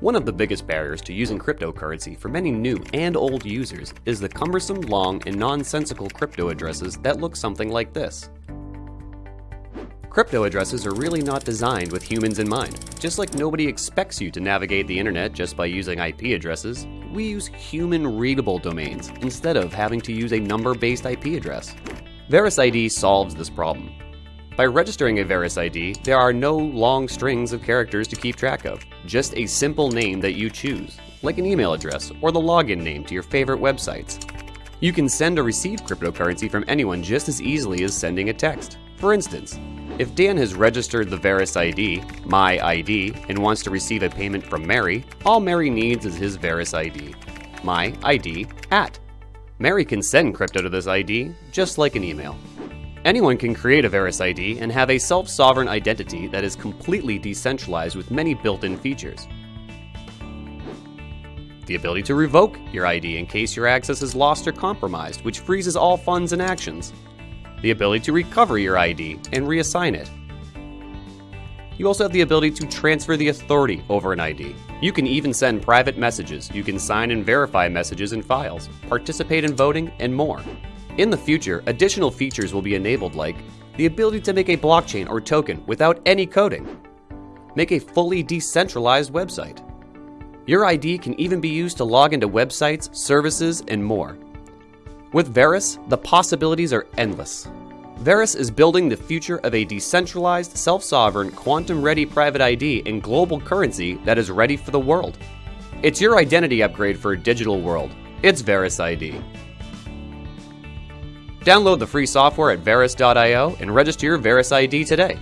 One of the biggest barriers to using cryptocurrency for many new and old users is the cumbersome, long, and nonsensical crypto addresses that look something like this. Crypto addresses are really not designed with humans in mind. Just like nobody expects you to navigate the internet just by using IP addresses, we use human readable domains instead of having to use a number based IP address. VerusID solves this problem. By registering a VerusID, there are no long strings of characters to keep track of, just a simple name that you choose, like an email address or the login name to your favorite websites. You can send or receive cryptocurrency from anyone just as easily as sending a text. For instance, if Dan has registered the VerusID, my ID, and wants to receive a payment from Mary, all Mary needs is his VerusID, my ID, at. Mary can send crypto to this ID just like an email. Anyone can create a VerusID and have a self-sovereign identity that is completely decentralized with many built-in features. The ability to revoke your ID in case your access is lost or compromised, which freezes all funds and actions. The ability to recover your ID and reassign it. You also have the ability to transfer the authority over an ID. You can even send private messages, you can sign and verify messages and files, participate in voting, and more. In the future, additional features will be enabled like the ability to make a blockchain or token without any coding, make a fully decentralized website. Your ID can even be used to log into websites, services, and more. With Verus, the possibilities are endless. Verus is building the future of a decentralized, self sovereign, quantum ready private ID and global currency that is ready for the world. It's your identity upgrade for a digital world. It's VerusID. Download the free software at verus.io and register your VerusID today.